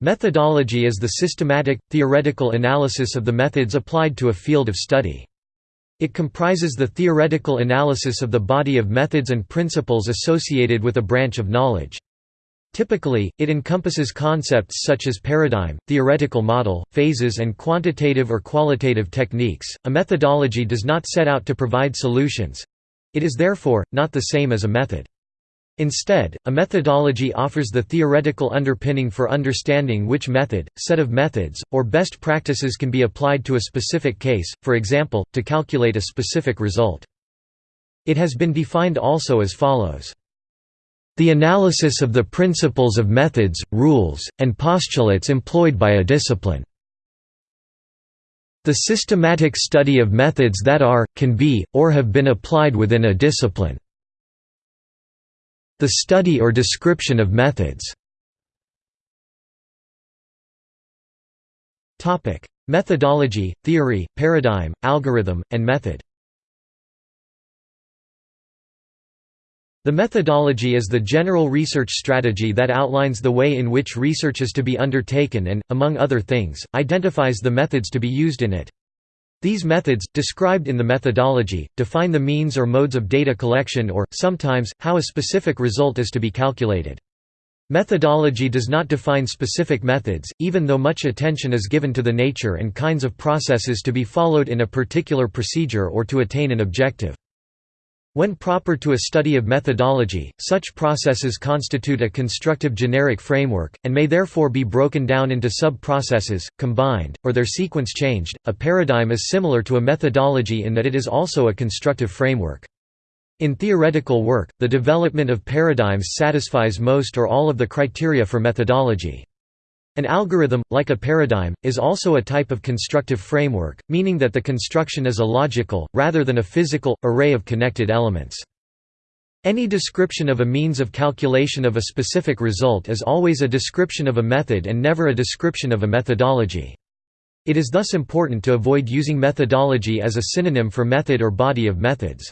Methodology is the systematic, theoretical analysis of the methods applied to a field of study. It comprises the theoretical analysis of the body of methods and principles associated with a branch of knowledge. Typically, it encompasses concepts such as paradigm, theoretical model, phases, and quantitative or qualitative techniques. A methodology does not set out to provide solutions it is therefore not the same as a method. Instead, a methodology offers the theoretical underpinning for understanding which method, set of methods, or best practices can be applied to a specific case, for example, to calculate a specific result. It has been defined also as follows. The analysis of the principles of methods, rules, and postulates employed by a discipline. The systematic study of methods that are, can be, or have been applied within a discipline. The study or description of methods Methodology, theory, paradigm, algorithm, and method The methodology is the general research strategy that outlines the way in which research is to be undertaken and, among other things, identifies the methods to be used in it. These methods, described in the methodology, define the means or modes of data collection or, sometimes, how a specific result is to be calculated. Methodology does not define specific methods, even though much attention is given to the nature and kinds of processes to be followed in a particular procedure or to attain an objective. When proper to a study of methodology, such processes constitute a constructive generic framework, and may therefore be broken down into sub-processes, combined, or their sequence changed. A paradigm is similar to a methodology in that it is also a constructive framework. In theoretical work, the development of paradigms satisfies most or all of the criteria for methodology. An algorithm, like a paradigm, is also a type of constructive framework, meaning that the construction is a logical, rather than a physical, array of connected elements. Any description of a means of calculation of a specific result is always a description of a method and never a description of a methodology. It is thus important to avoid using methodology as a synonym for method or body of methods.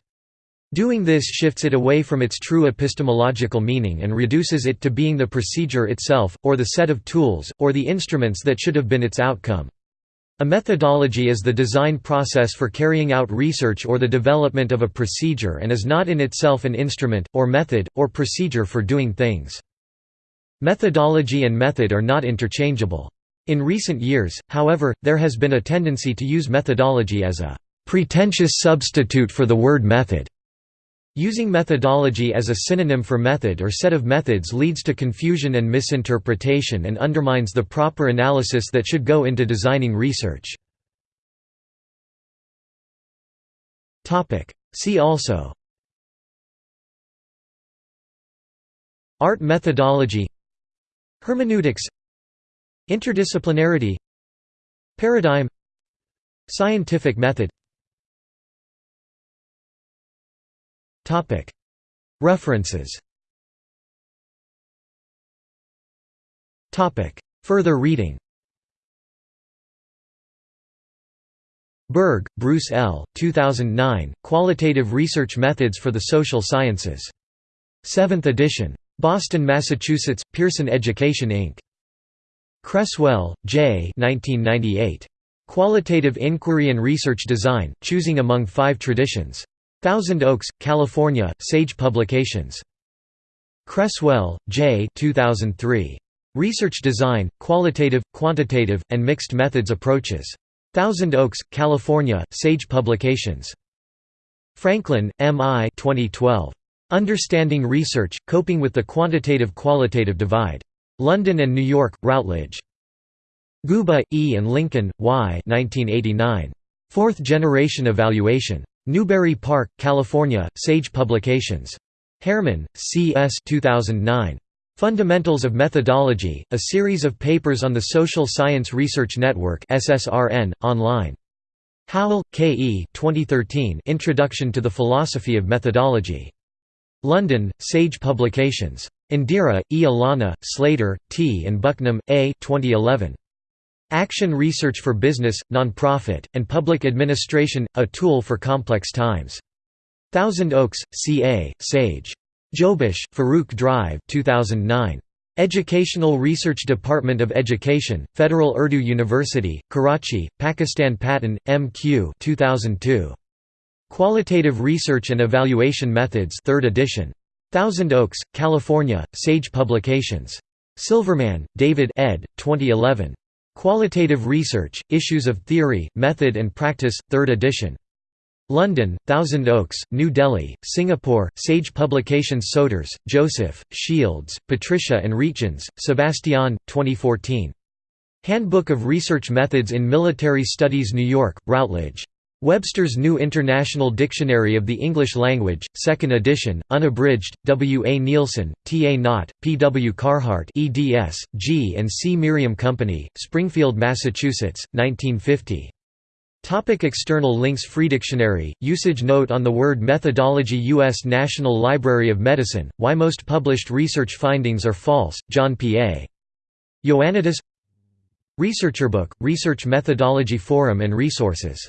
Doing this shifts it away from its true epistemological meaning and reduces it to being the procedure itself, or the set of tools, or the instruments that should have been its outcome. A methodology is the design process for carrying out research or the development of a procedure and is not in itself an instrument, or method, or procedure for doing things. Methodology and method are not interchangeable. In recent years, however, there has been a tendency to use methodology as a pretentious substitute for the word method. Using methodology as a synonym for method or set of methods leads to confusion and misinterpretation and undermines the proper analysis that should go into designing research. See also. Art methodology. Hermeneutics. Interdisciplinarity. Paradigm. Scientific method References Further reading Berg, Bruce L. 2009, Qualitative Research Methods for the Social Sciences. 7th edition. Boston, Massachusetts, Pearson Education Inc. Creswell, J. 1998. Qualitative Inquiry and Research Design, Choosing Among Five Traditions. Thousand Oaks, California, Sage Publications. Creswell, J. 2003. Research Design, Qualitative, Quantitative, and Mixed Methods Approaches. Thousand Oaks, California, Sage Publications. Franklin, M. I. 2012. Understanding Research, Coping with the Quantitative-Qualitative Divide. London and New York, Routledge. Guba, E. and Lincoln, Y. 1989. Fourth Generation Evaluation. Newbury Park, California, Sage Publications. Herman, C. S. 2009. Fundamentals of Methodology, a series of papers on the Social Science Research Network SSRN, online. Howell, K. E. 2013 Introduction to the Philosophy of Methodology. London, Sage Publications. Indira, E. Alana, Slater, T. and Bucknam, A. 2011. Action Research for Business, Nonprofit, and Public Administration – A Tool for Complex Times. Thousand Oaks, CA, Sage. Joubish, Farooq Drive 2009. Educational Research Department of Education, Federal Urdu University, Karachi, Pakistan Patton, M.Q. 2002. Qualitative Research and Evaluation Methods 3rd edition. Thousand Oaks, California, Sage Publications. Silverman, David ed. 2011. Qualitative Research, Issues of Theory, Method and Practice, 3rd edition. London, Thousand Oaks, New Delhi, Singapore, Sage Publications Soeters, Joseph, Shields, Patricia and Rietjens, Sebastian, 2014. Handbook of Research Methods in Military Studies New York, Routledge. Webster's New International Dictionary of the English Language, 2nd edition, unabridged, W. A. Neilson, T. A. Knott, P. W. Carhart eds, G. and C. Merriam Company, Springfield, Massachusetts, 1950. Topic external links Free dictionary. usage note on the word methodology U.S. National Library of Medicine, why most published research findings are false, John P. A. Ioannidis Researcher book, Research Methodology Forum and Resources